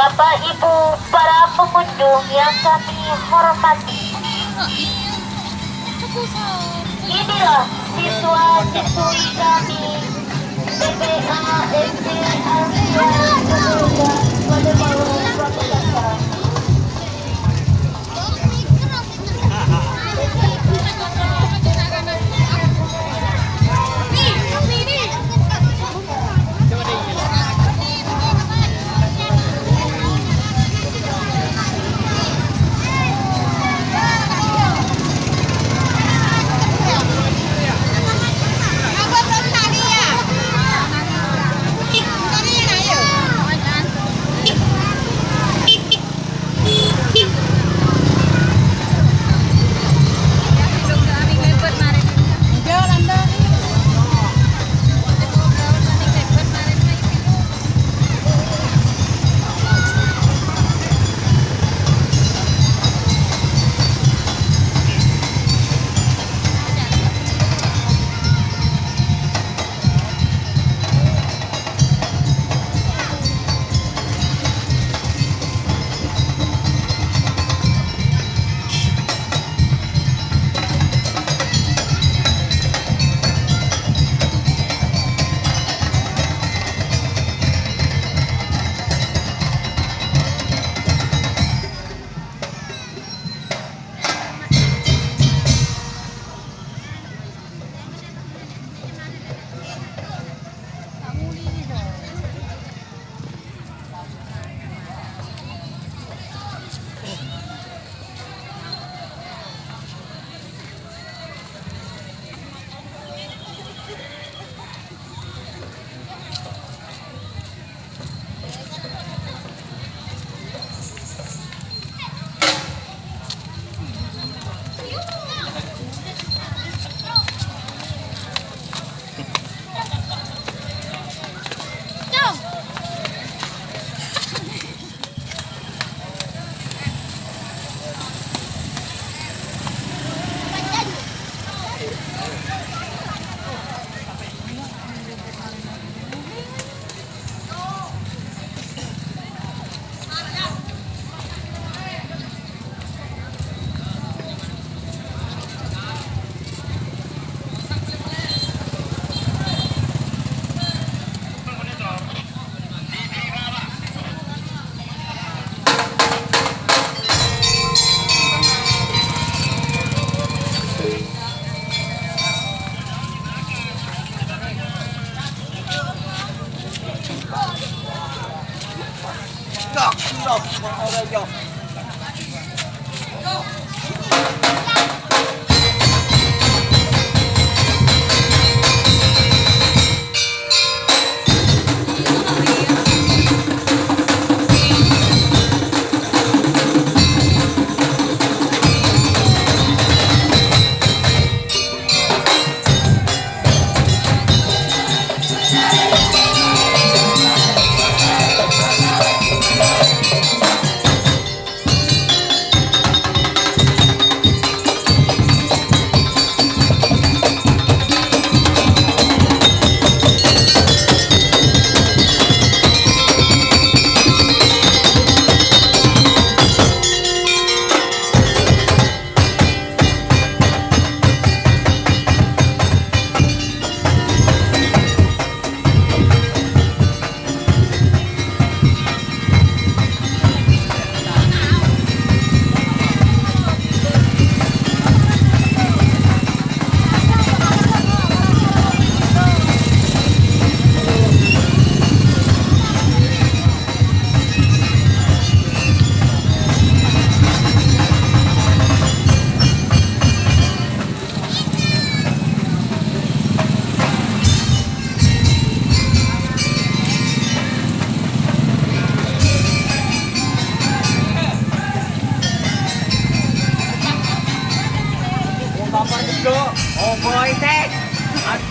Bapak Ibu para pengunjung yang kami hormati. Inilah siswa-siswi kami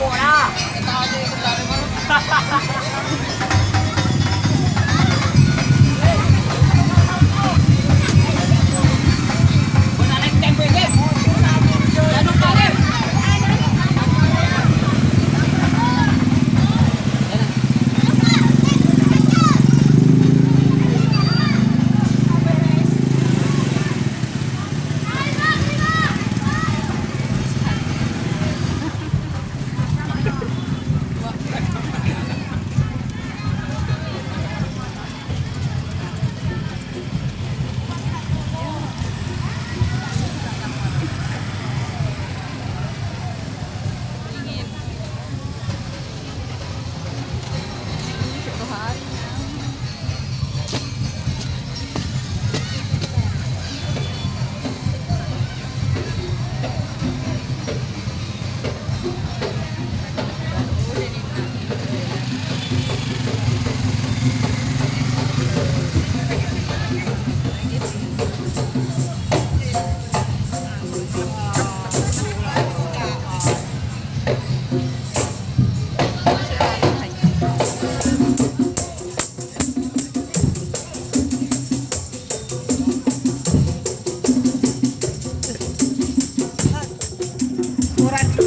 我啦！哈哈哈哈！аккуратно.